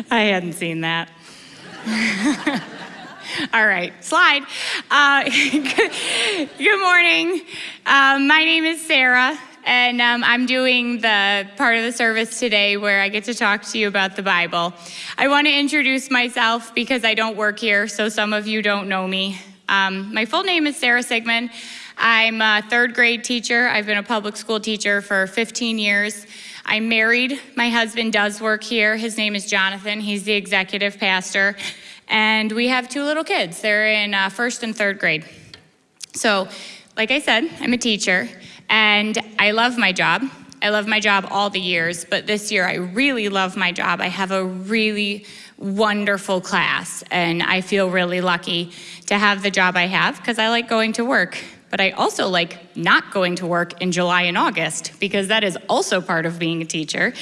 I hadn't seen that. All right, slide. Uh, good, morning. Um, my name is Sarah, and um, I'm doing the part of the service today where I get to talk to you about the Bible. I want to introduce myself because I don't work here, so some of you don't know me. Um, my full name is Sarah Sigmund. I'm a third grade teacher. I've been a public school teacher for 15 years. I'm married. My husband does work here. His name is Jonathan. He's the executive pastor. And we have two little kids. They're in uh, first and third grade. So, like I said, I'm a teacher and I love my job. I love my job all the years, but this year I really love my job. I have a really wonderful class and I feel really lucky to have the job I have because I like going to work. But I also like not going to work in July and August because that is also part of being a teacher,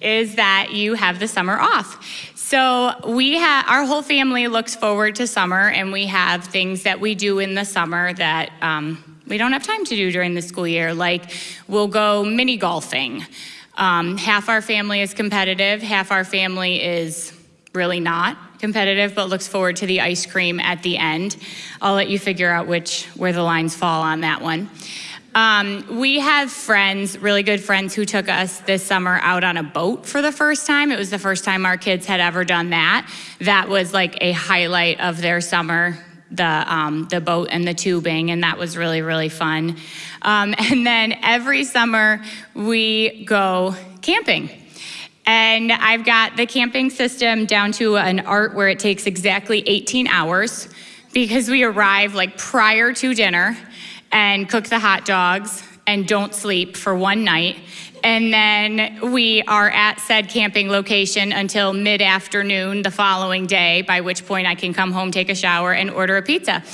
is that you have the summer off. So we have, our whole family looks forward to summer and we have things that we do in the summer that um, we don't have time to do during the school year, like we'll go mini golfing. Um, half our family is competitive, half our family is really not competitive, but looks forward to the ice cream at the end. I'll let you figure out which where the lines fall on that one. Um, we have friends, really good friends, who took us this summer out on a boat for the first time. It was the first time our kids had ever done that. That was like a highlight of their summer the um, the boat and the tubing, and that was really really fun. Um, and then every summer we go camping. And I've got the camping system down to an art where it takes exactly 18 hours because we arrive like prior to dinner and cook the hot dogs and don't sleep for one night. And then we are at said camping location until mid afternoon the following day, by which point I can come home, take a shower, and order a pizza.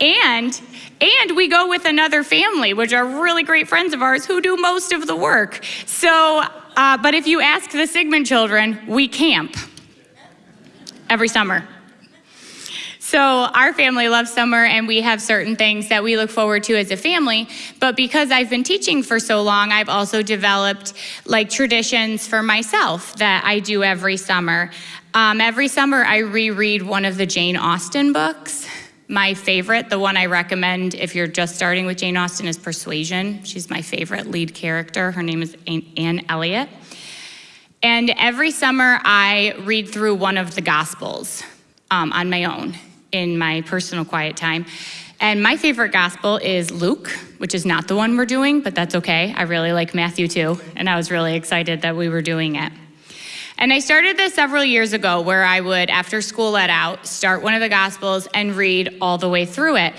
And and we go with another family, which are really great friends of ours who do most of the work. So uh, but if you ask the Sigmund children, we camp every summer. So our family loves summer and we have certain things that we look forward to as a family. But because I've been teaching for so long, I've also developed like traditions for myself that I do every summer. Um, every summer I reread one of the Jane Austen books. My favorite, the one I recommend if you're just starting with Jane Austen, is Persuasion. She's my favorite lead character. Her name is Anne Elliot. And every summer, I read through one of the Gospels um, on my own in my personal quiet time. And my favorite gospel is Luke, which is not the one we're doing, but that's okay. I really like Matthew too, and I was really excited that we were doing it. And I started this several years ago where I would, after school let out, start one of the Gospels and read all the way through it.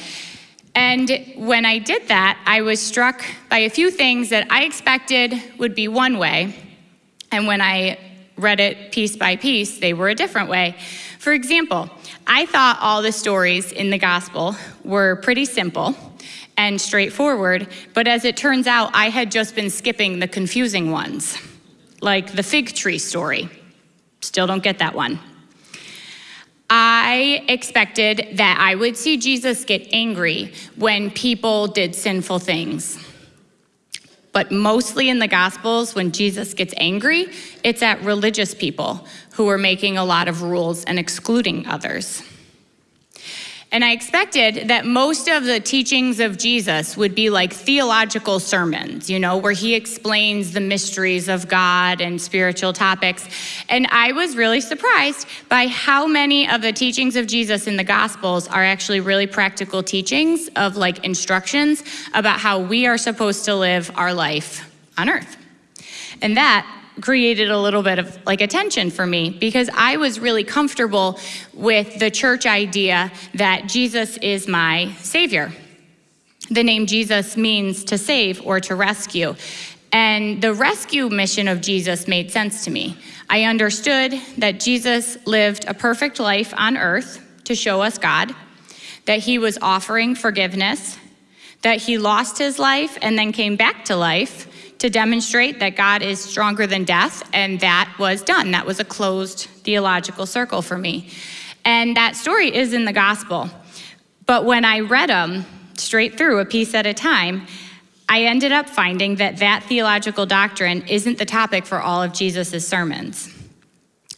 And when I did that, I was struck by a few things that I expected would be one way. And when I read it piece by piece, they were a different way. For example, I thought all the stories in the Gospel were pretty simple and straightforward, but as it turns out, I had just been skipping the confusing ones like the fig tree story. Still don't get that one. I expected that I would see Jesus get angry when people did sinful things. But mostly in the Gospels, when Jesus gets angry, it's at religious people who are making a lot of rules and excluding others. And I expected that most of the teachings of Jesus would be like theological sermons, you know, where he explains the mysteries of God and spiritual topics. And I was really surprised by how many of the teachings of Jesus in the Gospels are actually really practical teachings of like instructions about how we are supposed to live our life on earth. And that created a little bit of like attention for me because I was really comfortable with the church idea that Jesus is my savior. The name Jesus means to save or to rescue. And the rescue mission of Jesus made sense to me. I understood that Jesus lived a perfect life on earth to show us God, that he was offering forgiveness, that he lost his life and then came back to life to demonstrate that God is stronger than death, and that was done. That was a closed theological circle for me. And that story is in the gospel. But when I read them straight through, a piece at a time, I ended up finding that that theological doctrine isn't the topic for all of Jesus' sermons.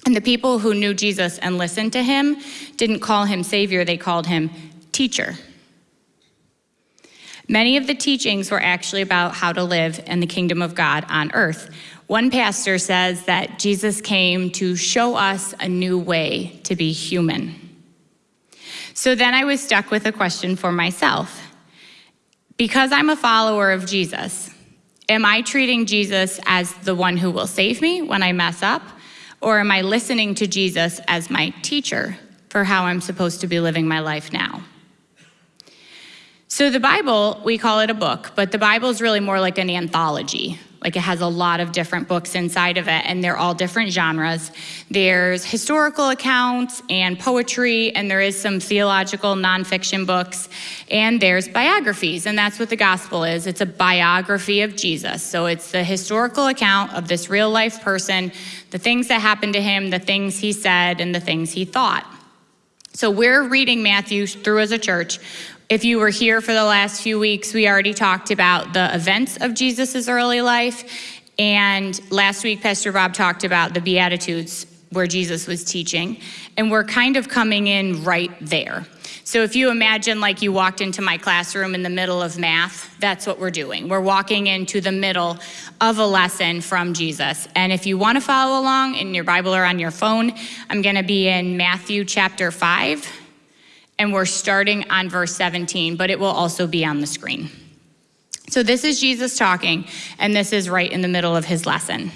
And the people who knew Jesus and listened to him didn't call him Savior, they called him teacher. Many of the teachings were actually about how to live in the kingdom of God on earth. One pastor says that Jesus came to show us a new way to be human. So then I was stuck with a question for myself. Because I'm a follower of Jesus, am I treating Jesus as the one who will save me when I mess up? Or am I listening to Jesus as my teacher for how I'm supposed to be living my life now? So the Bible, we call it a book, but the Bible is really more like an anthology. Like it has a lot of different books inside of it, and they're all different genres. There's historical accounts and poetry, and there is some theological nonfiction books, and there's biographies, and that's what the gospel is. It's a biography of Jesus. So it's the historical account of this real life person, the things that happened to him, the things he said, and the things he thought. So we're reading Matthew through as a church. If you were here for the last few weeks, we already talked about the events of Jesus' early life. And last week, Pastor Bob talked about the Beatitudes where Jesus was teaching. And we're kind of coming in right there. So if you imagine like you walked into my classroom in the middle of math, that's what we're doing. We're walking into the middle of a lesson from Jesus. And if you want to follow along in your Bible or on your phone, I'm going to be in Matthew chapter 5 and we're starting on verse 17, but it will also be on the screen. So this is Jesus talking, and this is right in the middle of his lesson.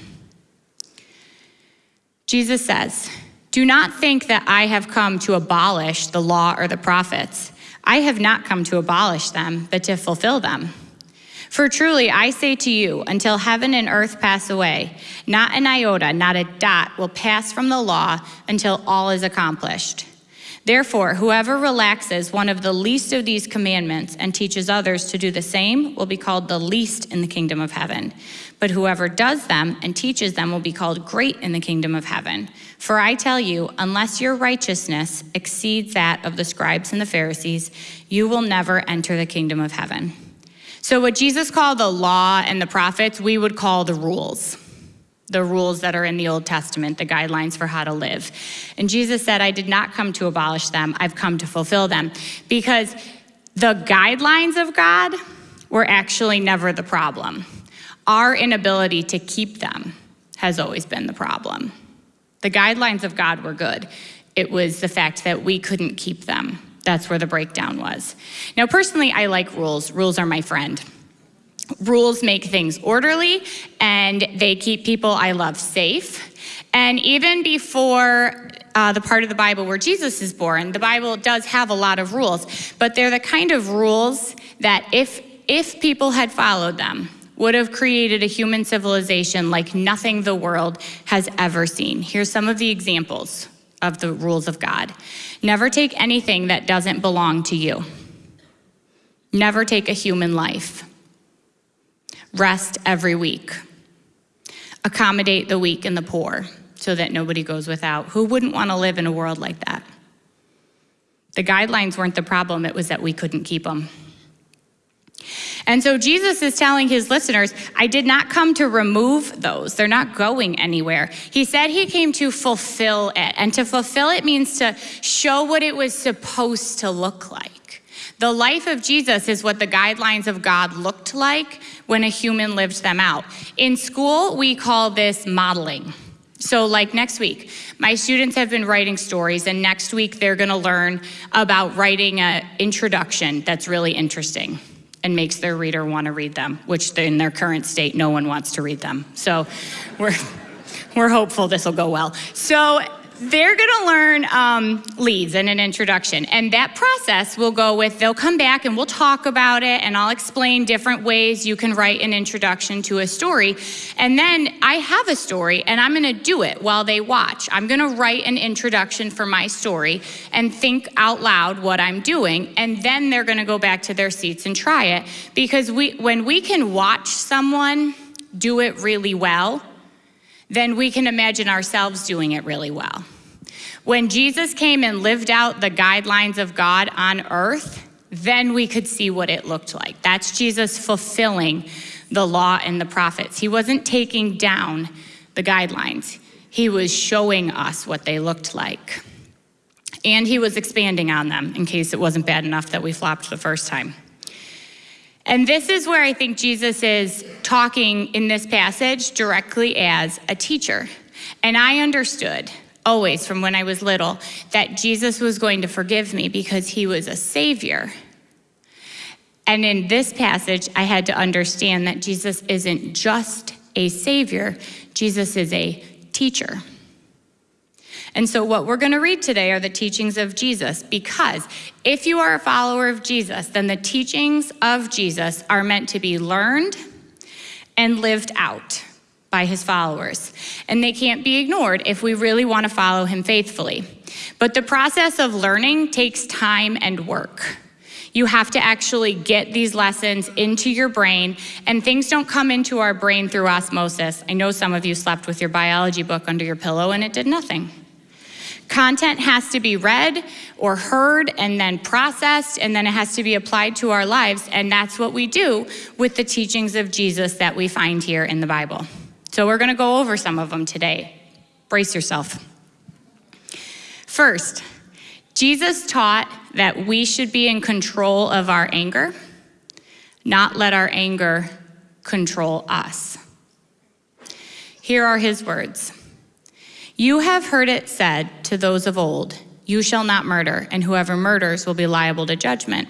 Jesus says, Do not think that I have come to abolish the law or the prophets. I have not come to abolish them, but to fulfill them. For truly I say to you, until heaven and earth pass away, not an iota, not a dot will pass from the law until all is accomplished. Therefore, whoever relaxes one of the least of these commandments and teaches others to do the same will be called the least in the kingdom of heaven. But whoever does them and teaches them will be called great in the kingdom of heaven. For I tell you, unless your righteousness exceeds that of the scribes and the Pharisees, you will never enter the kingdom of heaven. So, what Jesus called the law and the prophets, we would call the rules the rules that are in the Old Testament, the guidelines for how to live. And Jesus said, I did not come to abolish them, I've come to fulfill them. Because the guidelines of God were actually never the problem. Our inability to keep them has always been the problem. The guidelines of God were good. It was the fact that we couldn't keep them. That's where the breakdown was. Now, personally, I like rules. Rules are my friend. Rules make things orderly and they keep people I love safe. And even before uh, the part of the Bible where Jesus is born, the Bible does have a lot of rules, but they're the kind of rules that if, if people had followed them, would have created a human civilization like nothing the world has ever seen. Here's some of the examples of the rules of God. Never take anything that doesn't belong to you. Never take a human life rest every week, accommodate the weak and the poor so that nobody goes without. Who wouldn't want to live in a world like that? The guidelines weren't the problem, it was that we couldn't keep them. And so Jesus is telling his listeners, I did not come to remove those. They're not going anywhere. He said he came to fulfill it. And to fulfill it means to show what it was supposed to look like. The life of Jesus is what the guidelines of God looked like when a human lived them out. In school, we call this modeling. So, like next week, my students have been writing stories, and next week they're gonna learn about writing an introduction that's really interesting and makes their reader wanna read them, which in their current state, no one wants to read them. So, we're, we're hopeful this will go well. So, they're going to learn um, leads and an introduction. And that process will go with, they'll come back and we'll talk about it and I'll explain different ways you can write an introduction to a story. And then I have a story and I'm going to do it while they watch. I'm going to write an introduction for my story and think out loud what I'm doing. And then they're going to go back to their seats and try it. Because we, when we can watch someone do it really well, then we can imagine ourselves doing it really well. When Jesus came and lived out the guidelines of God on earth, then we could see what it looked like. That's Jesus fulfilling the law and the prophets. He wasn't taking down the guidelines. He was showing us what they looked like. And he was expanding on them in case it wasn't bad enough that we flopped the first time. And this is where I think Jesus is talking in this passage directly as a teacher. And I understood always from when I was little that Jesus was going to forgive me because he was a savior. And in this passage, I had to understand that Jesus isn't just a savior, Jesus is a teacher. And so, what we're going to read today are the teachings of Jesus, because if you are a follower of Jesus, then the teachings of Jesus are meant to be learned and lived out by his followers. And they can't be ignored if we really want to follow him faithfully. But the process of learning takes time and work. You have to actually get these lessons into your brain, and things don't come into our brain through osmosis. I know some of you slept with your biology book under your pillow and it did nothing. Content has to be read or heard and then processed, and then it has to be applied to our lives. And that's what we do with the teachings of Jesus that we find here in the Bible. So we're going to go over some of them today. Brace yourself. First, Jesus taught that we should be in control of our anger, not let our anger control us. Here are his words. You have heard it said to those of old, You shall not murder, and whoever murders will be liable to judgment.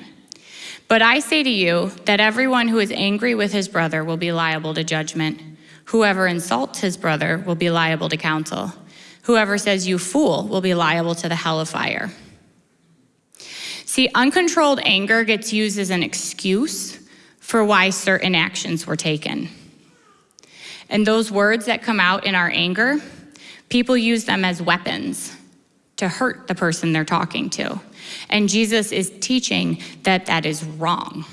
But I say to you that everyone who is angry with his brother will be liable to judgment. Whoever insults his brother will be liable to council. Whoever says, You fool, will be liable to the hell of fire. See, uncontrolled anger gets used as an excuse for why certain actions were taken. And those words that come out in our anger, People use them as weapons to hurt the person they're talking to. And Jesus is teaching that that is wrong.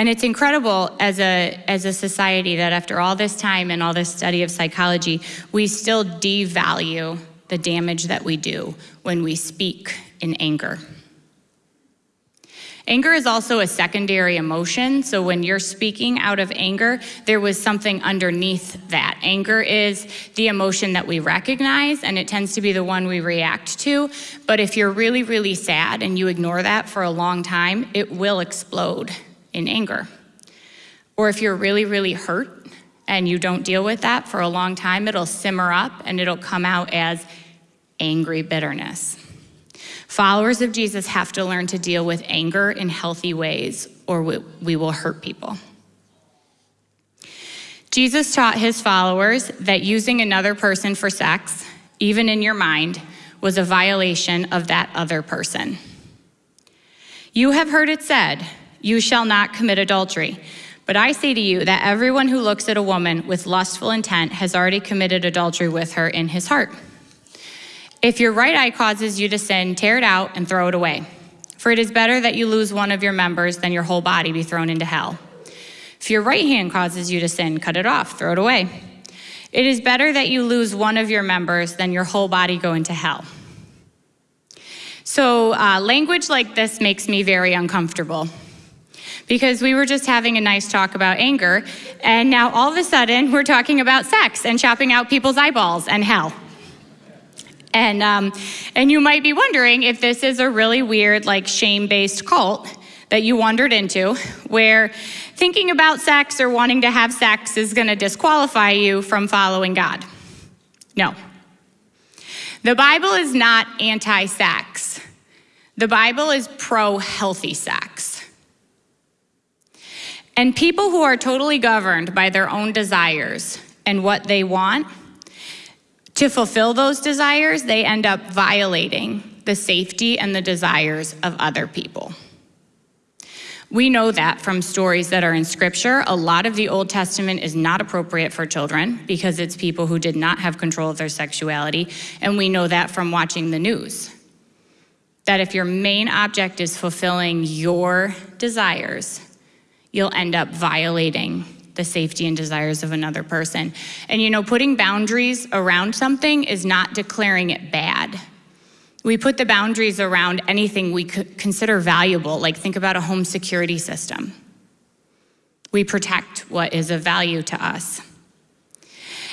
And it's incredible as a, as a society that after all this time and all this study of psychology, we still devalue the damage that we do when we speak in anger. Anger is also a secondary emotion. So when you're speaking out of anger, there was something underneath that. Anger is the emotion that we recognize, and it tends to be the one we react to. But if you're really, really sad and you ignore that for a long time, it will explode in anger. Or if you're really, really hurt and you don't deal with that for a long time, it'll simmer up and it'll come out as angry bitterness. Followers of Jesus have to learn to deal with anger in healthy ways, or we, we will hurt people. Jesus taught his followers that using another person for sex, even in your mind, was a violation of that other person. You have heard it said, You shall not commit adultery. But I say to you that everyone who looks at a woman with lustful intent has already committed adultery with her in his heart. If your right eye causes you to sin, tear it out and throw it away. For it is better that you lose one of your members than your whole body be thrown into hell. If your right hand causes you to sin, cut it off, throw it away. It is better that you lose one of your members than your whole body go into hell. So, uh, language like this makes me very uncomfortable because we were just having a nice talk about anger, and now all of a sudden we're talking about sex and chopping out people's eyeballs and hell. And, um, and you might be wondering if this is a really weird, like shame based cult that you wandered into, where thinking about sex or wanting to have sex is going to disqualify you from following God. No. The Bible is not anti sex, the Bible is pro healthy sex. And people who are totally governed by their own desires and what they want to fulfill those desires, they end up violating the safety and the desires of other people. We know that from stories that are in scripture. A lot of the Old Testament is not appropriate for children because it's people who did not have control of their sexuality. And we know that from watching the news. That if your main object is fulfilling your desires, you'll end up violating the safety and desires of another person. And you know, putting boundaries around something is not declaring it bad. We put the boundaries around anything we consider valuable, like think about a home security system. We protect what is of value to us.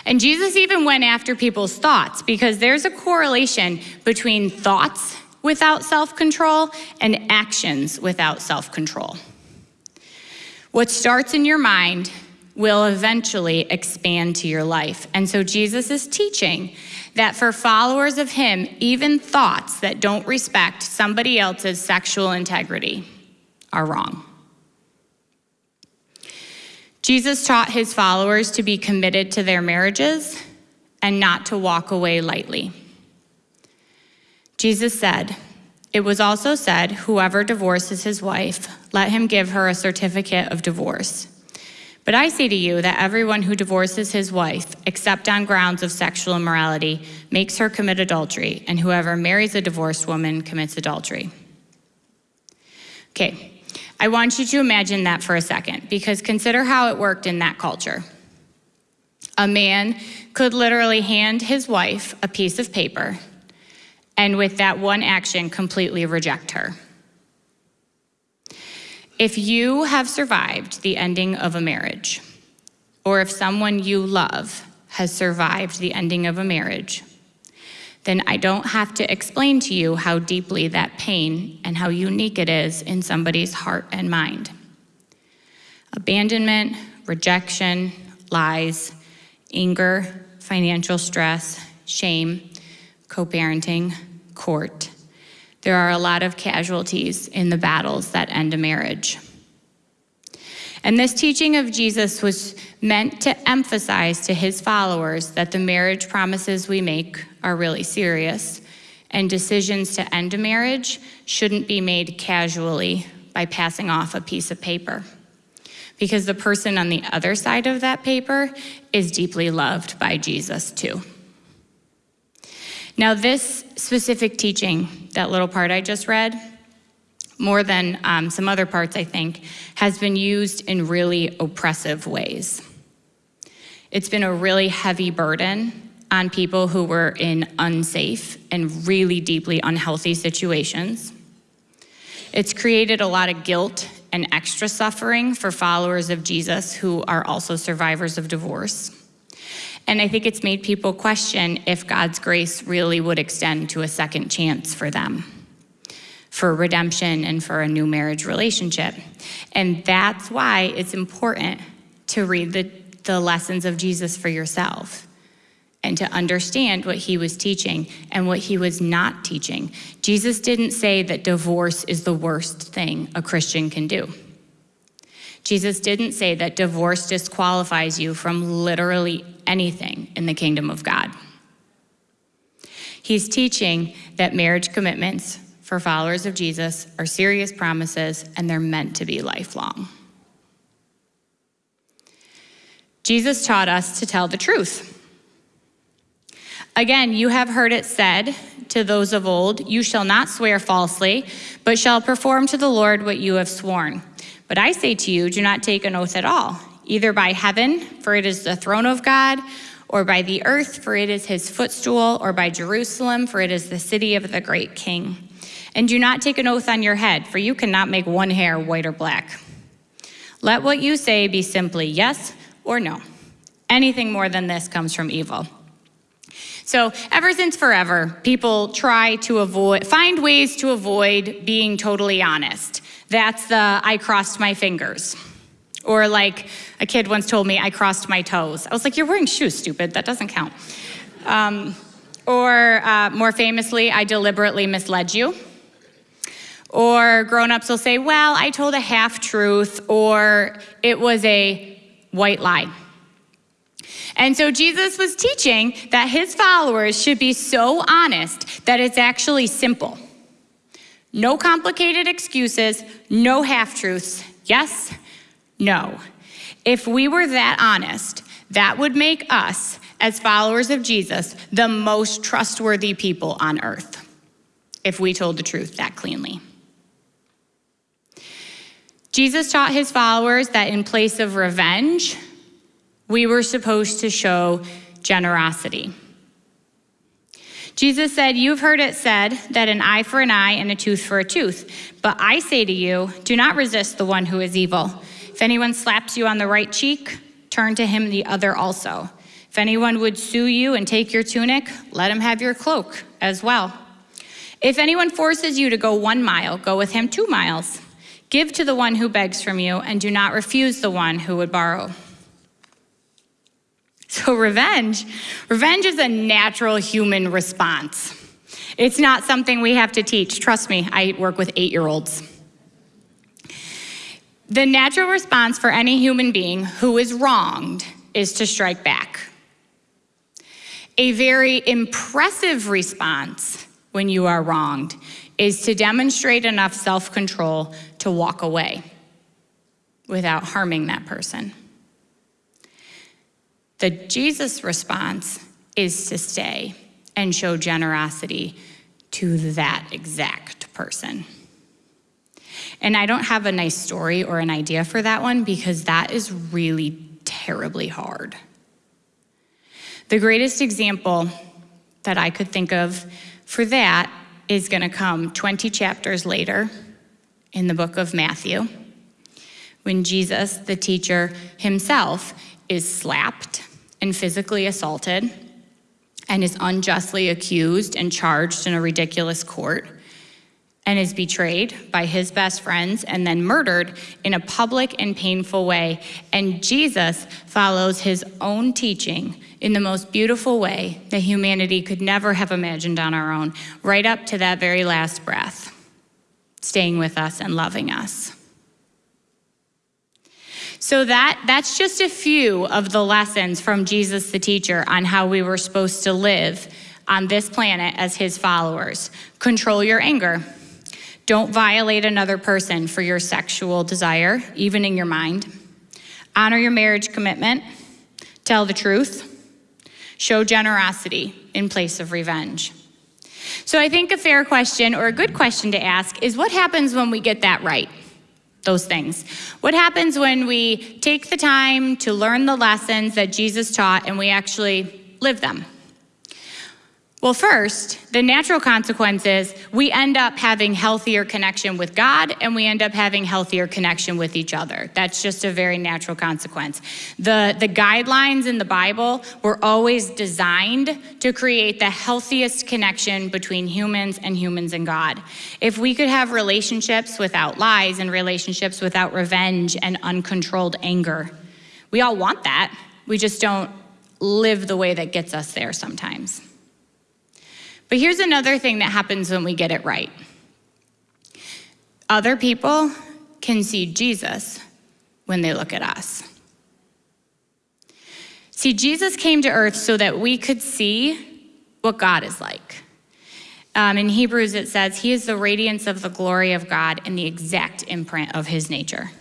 And Jesus even went after people's thoughts because there's a correlation between thoughts without self control and actions without self control. What starts in your mind will eventually expand to your life. And so Jesus is teaching that for followers of him, even thoughts that don't respect somebody else's sexual integrity are wrong. Jesus taught his followers to be committed to their marriages and not to walk away lightly. Jesus said, It was also said, Whoever divorces his wife, let him give her a certificate of divorce. But I say to you that everyone who divorces his wife, except on grounds of sexual immorality, makes her commit adultery, and whoever marries a divorced woman commits adultery. Okay, I want you to imagine that for a second, because consider how it worked in that culture. A man could literally hand his wife a piece of paper, and with that one action, completely reject her. If you have survived the ending of a marriage, or if someone you love has survived the ending of a marriage, then I don't have to explain to you how deeply that pain and how unique it is in somebody's heart and mind. Abandonment, rejection, lies, anger, financial stress, shame, co parenting, court. There are a lot of casualties in the battles that end a marriage. And this teaching of Jesus was meant to emphasize to his followers that the marriage promises we make are really serious, and decisions to end a marriage shouldn't be made casually by passing off a piece of paper. Because the person on the other side of that paper is deeply loved by Jesus too. Now, this specific teaching, that little part I just read, more than um, some other parts, I think, has been used in really oppressive ways. It's been a really heavy burden on people who were in unsafe and really deeply unhealthy situations. It's created a lot of guilt and extra suffering for followers of Jesus who are also survivors of divorce. And I think it's made people question if God's grace really would extend to a second chance for them for redemption and for a new marriage relationship. And that's why it's important to read the, the lessons of Jesus for yourself and to understand what he was teaching and what he was not teaching. Jesus didn't say that divorce is the worst thing a Christian can do. Jesus didn't say that divorce disqualifies you from literally anything in the kingdom of God. He's teaching that marriage commitments for followers of Jesus are serious promises and they're meant to be lifelong. Jesus taught us to tell the truth. Again, you have heard it said to those of old, You shall not swear falsely, but shall perform to the Lord what you have sworn. But I say to you, do not take an oath at all, either by heaven, for it is the throne of God, or by the earth, for it is his footstool, or by Jerusalem, for it is the city of the great king. And do not take an oath on your head, for you cannot make one hair white or black. Let what you say be simply yes or no. Anything more than this comes from evil. So, ever since forever, people try to avoid, find ways to avoid being totally honest. That's the I crossed my fingers. Or, like a kid once told me, I crossed my toes. I was like, You're wearing shoes, stupid. That doesn't count. Um, or, uh, more famously, I deliberately misled you. Or grown-ups will say, well, I told a half-truth, or it was a white lie. And so Jesus was teaching that his followers should be so honest that it's actually simple. No complicated excuses, no half-truths. Yes, no. If we were that honest, that would make us, as followers of Jesus, the most trustworthy people on earth, if we told the truth that cleanly. Jesus taught his followers that in place of revenge, we were supposed to show generosity. Jesus said, You've heard it said that an eye for an eye and a tooth for a tooth. But I say to you, do not resist the one who is evil. If anyone slaps you on the right cheek, turn to him the other also. If anyone would sue you and take your tunic, let him have your cloak as well. If anyone forces you to go one mile, go with him two miles. Give to the one who begs from you, and do not refuse the one who would borrow. So, revenge. Revenge is a natural human response. It's not something we have to teach. Trust me, I work with eight year olds. The natural response for any human being who is wronged is to strike back. A very impressive response when you are wronged is to demonstrate enough self control to walk away without harming that person. The Jesus response is to stay and show generosity to that exact person. And I don't have a nice story or an idea for that one because that is really terribly hard. The greatest example that I could think of for that is going to come 20 chapters later in the book of Matthew when Jesus, the teacher himself, is slapped and physically assaulted and is unjustly accused and charged in a ridiculous court and is betrayed by his best friends and then murdered in a public and painful way. And Jesus follows his own teaching in the most beautiful way that humanity could never have imagined on our own, right up to that very last breath, staying with us and loving us. So that that's just a few of the lessons from Jesus the teacher on how we were supposed to live on this planet as his followers. Control your anger. Don't violate another person for your sexual desire, even in your mind. Honor your marriage commitment. Tell the truth. Show generosity in place of revenge. So I think a fair question or a good question to ask is what happens when we get that right? Those things. What happens when we take the time to learn the lessons that Jesus taught and we actually live them? Well, first, the natural consequence is we end up having healthier connection with God and we end up having healthier connection with each other. That's just a very natural consequence. The, the guidelines in the Bible were always designed to create the healthiest connection between humans and humans and God. If we could have relationships without lies and relationships without revenge and uncontrolled anger, we all want that. We just don't live the way that gets us there sometimes. But here's another thing that happens when we get it right other people can see Jesus when they look at us. See, Jesus came to earth so that we could see what God is like. Um, in Hebrews, it says, He is the radiance of the glory of God and the exact imprint of His nature.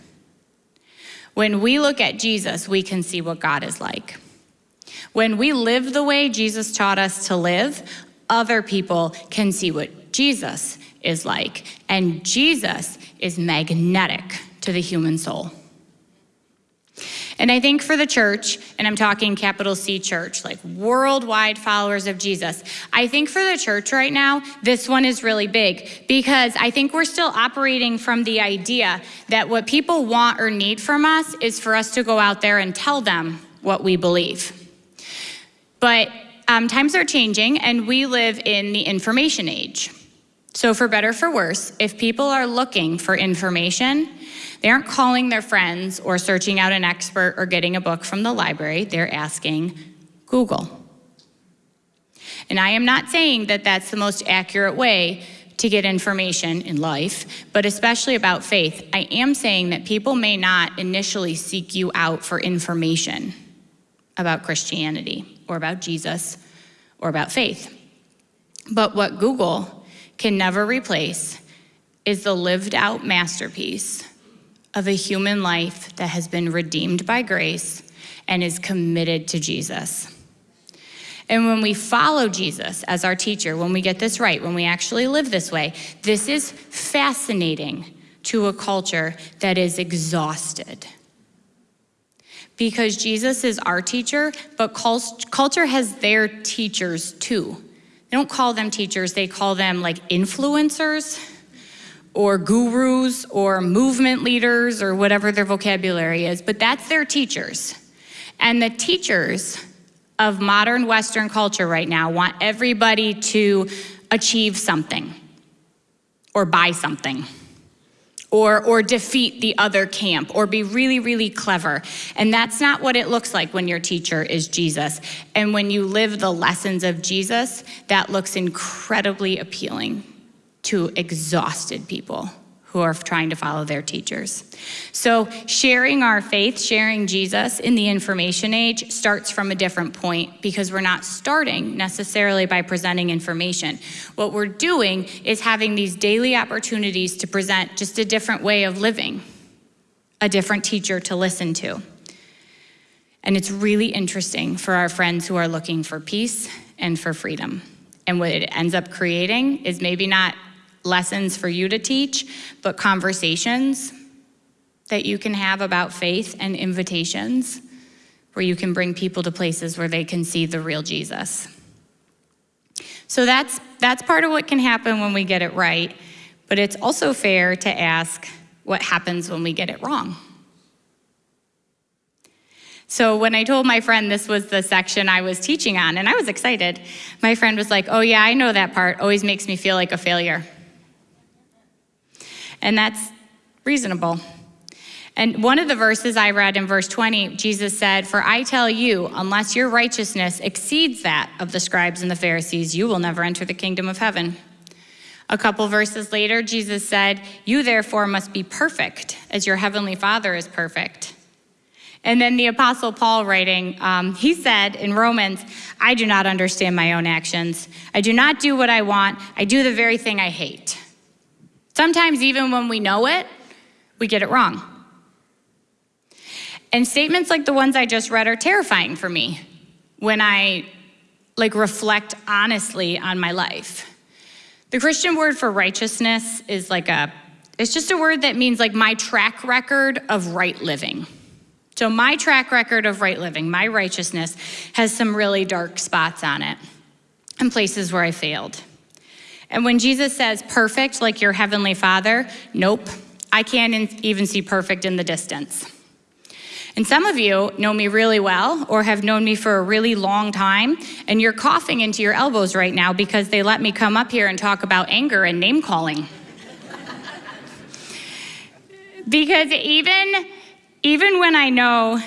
When we look at Jesus, we can see what God is like. When we live the way Jesus taught us to live, other people can see what Jesus is like. And Jesus is magnetic to the human soul. And I think for the church, and I'm talking capital C church, like worldwide followers of Jesus, I think for the church right now, this one is really big because I think we're still operating from the idea that what people want or need from us is for us to go out there and tell them what we believe. But um, times are changing, and we live in the information age. So, for better for worse, if people are looking for information, they aren't calling their friends or searching out an expert or getting a book from the library, they're asking Google. And I am not saying that that's the most accurate way to get information in life, but especially about faith. I am saying that people may not initially seek you out for information about Christianity or about Jesus or about faith. But what Google can never replace is the lived out masterpiece of a human life that has been redeemed by grace and is committed to Jesus. And when we follow Jesus as our teacher, when we get this right, when we actually live this way, this is fascinating to a culture that is exhausted because Jesus is our teacher, but culture has their teachers too. They don't call them teachers, they call them like influencers or gurus or movement leaders or whatever their vocabulary is, but that's their teachers. And the teachers of modern Western culture right now want everybody to achieve something or buy something or, or defeat the other camp or be really, really clever. And that's not what it looks like when your teacher is Jesus. And when you live the lessons of Jesus, that looks incredibly appealing to exhausted people who are trying to follow their teachers. So, sharing our faith, sharing Jesus in the information age starts from a different point because we're not starting necessarily by presenting information. What we're doing is having these daily opportunities to present just a different way of living, a different teacher to listen to. And it's really interesting for our friends who are looking for peace and for freedom. And what it ends up creating is maybe not lessons for you to teach, but conversations that you can have about faith and invitations where you can bring people to places where they can see the real Jesus. So that's, that's part of what can happen when we get it right, but it's also fair to ask what happens when we get it wrong. So when I told my friend this was the section I was teaching on, and I was excited, my friend was like, Oh, yeah, I know that part. Always makes me feel like a failure and that's reasonable. And one of the verses I read in verse 20, Jesus said, For I tell you, unless your righteousness exceeds that of the scribes and the Pharisees, you will never enter the kingdom of heaven. A couple verses later, Jesus said, You therefore must be perfect, as your heavenly Father is perfect. And then the Apostle Paul writing, um, he said in Romans, I do not understand my own actions. I do not do what I want, I do the very thing I hate. Sometimes, even when we know it, we get it wrong. And statements like the ones I just read are terrifying for me when I like reflect honestly on my life. The Christian word for righteousness is like a it's just a word that means like my track record of right living. So my track record of right living, my righteousness has some really dark spots on it and places where I failed. And when Jesus says perfect like your heavenly father, nope, I can't even see perfect in the distance. And some of you know me really well or have known me for a really long time, and you're coughing into your elbows right now because they let me come up here and talk about anger and name calling. because even, even when I know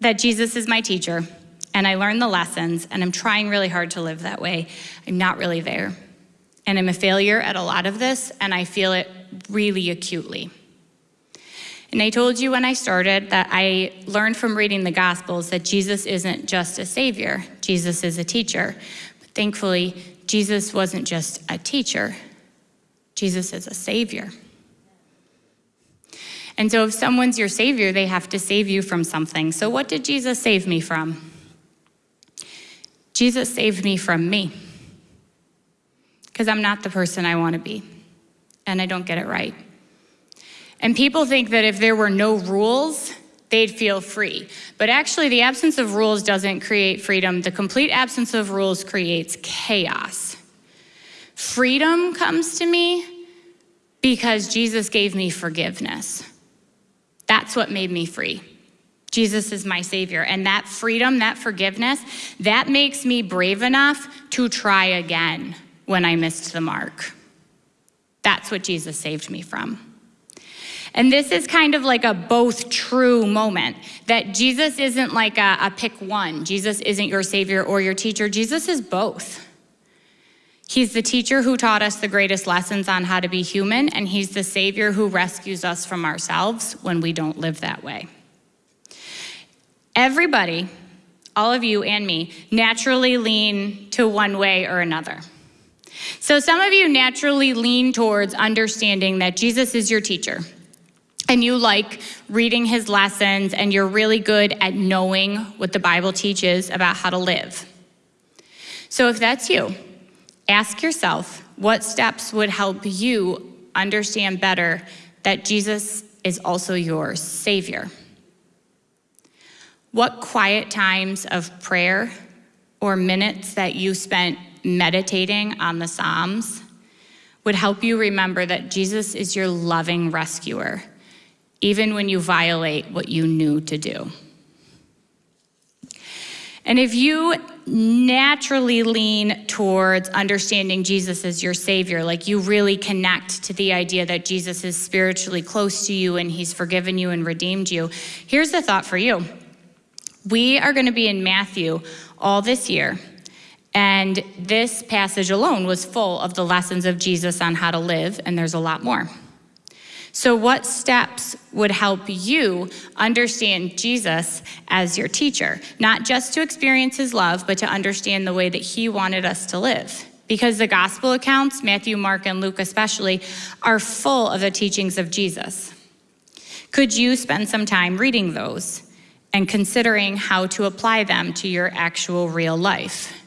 that Jesus is my teacher and I learn the lessons and I'm trying really hard to live that way, I'm not really there. And I'm a failure at a lot of this, and I feel it really acutely. And I told you when I started that I learned from reading the Gospels that Jesus isn't just a savior, Jesus is a teacher. But thankfully, Jesus wasn't just a teacher, Jesus is a savior. And so if someone's your savior, they have to save you from something. So what did Jesus save me from? Jesus saved me from me because I'm not the person I want to be, and I don't get it right. And people think that if there were no rules, they'd feel free. But actually, the absence of rules doesn't create freedom. The complete absence of rules creates chaos. Freedom comes to me because Jesus gave me forgiveness. That's what made me free. Jesus is my Savior. And that freedom, that forgiveness, that makes me brave enough to try again when I missed the mark. That's what Jesus saved me from. And this is kind of like a both true moment that Jesus isn't like a, a, pick one. Jesus isn't your savior or your teacher. Jesus is both. He's the teacher who taught us the greatest lessons on how to be human, and he's the savior who rescues us from ourselves when we don't live that way. Everybody, all of you and me, naturally lean to one way or another. So some of you naturally lean towards understanding that Jesus is your teacher. And you like reading his lessons, and you're really good at knowing what the Bible teaches about how to live. So, if that's you, ask yourself what steps would help you understand better that Jesus is also your Savior. What quiet times of prayer or minutes that you spent meditating on the Psalms would help you remember that Jesus is your loving rescuer, even when you violate what you knew to do. And if you naturally lean towards understanding Jesus as your Savior, like you really connect to the idea that Jesus is spiritually close to you and He's forgiven you and redeemed you, here's the thought for you. We are going to be in Matthew all this year. And this passage alone was full of the lessons of Jesus on how to live, and there's a lot more. So, what steps would help you understand Jesus as your teacher? Not just to experience his love, but to understand the way that he wanted us to live. Because the gospel accounts, Matthew, Mark, and Luke especially, are full of the teachings of Jesus. Could you spend some time reading those and considering how to apply them to your actual real life?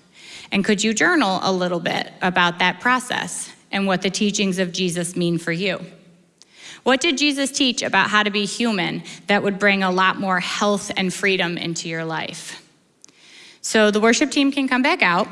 And could you journal a little bit about that process and what the teachings of Jesus mean for you? What did Jesus teach about how to be human that would bring a lot more health and freedom into your life? So the worship team can come back out.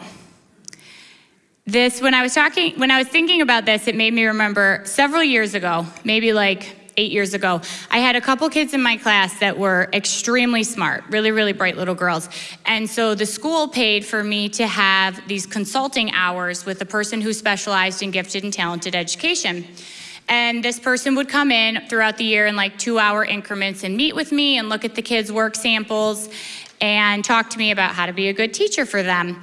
This, when I was talking, when I was thinking about this, it made me remember several years ago, maybe like eight years ago, I had a couple kids in my class that were extremely smart, really, really bright little girls. And so the school paid for me to have these consulting hours with a person who specialized in gifted and talented education. And this person would come in throughout the year in like two hour increments and meet with me and look at the kids' work samples and talk to me about how to be a good teacher for them.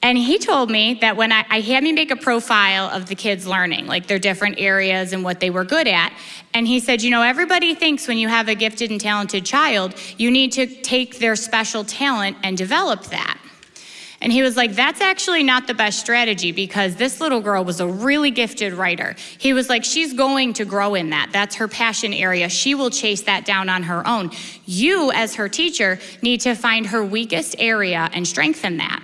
And he told me that when I, I, had me make a profile of the kids learning, like their different areas and what they were good at. And he said, you know, everybody thinks when you have a gifted and talented child, you need to take their special talent and develop that. And he was like, that's actually not the best strategy because this little girl was a really gifted writer. He was like, she's going to grow in that. That's her passion area. She will chase that down on her own. You, as her teacher, need to find her weakest area and strengthen that.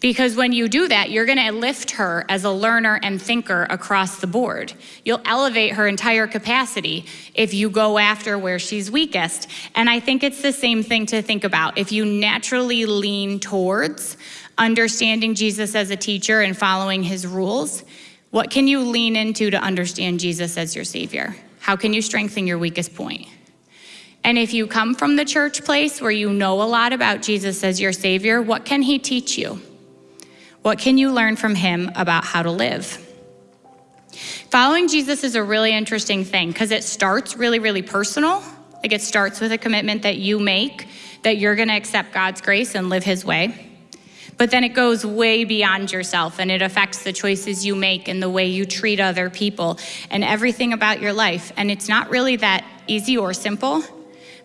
Because when you do that, you're going to lift her as a learner and thinker across the board. You'll elevate her entire capacity if you go after where she's weakest. And I think it's the same thing to think about. If you naturally lean towards understanding Jesus as a teacher and following his rules, what can you lean into to understand Jesus as your Savior? How can you strengthen your weakest point? And if you come from the church place where you know a lot about Jesus as your Savior, what can he teach you? What can you learn from him about how to live? Following Jesus is a really interesting thing because it starts really, really personal. Like it starts with a commitment that you make that you're going to accept God's grace and live his way. But then it goes way beyond yourself and it affects the choices you make and the way you treat other people and everything about your life. And it's not really that easy or simple,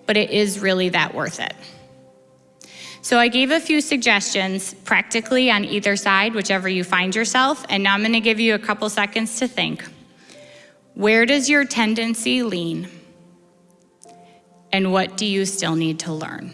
but it is really that worth it. So I gave a few suggestions practically on either side, whichever you find yourself, and now I'm going to give you a couple seconds to think. Where does your tendency lean? And what do you still need to learn?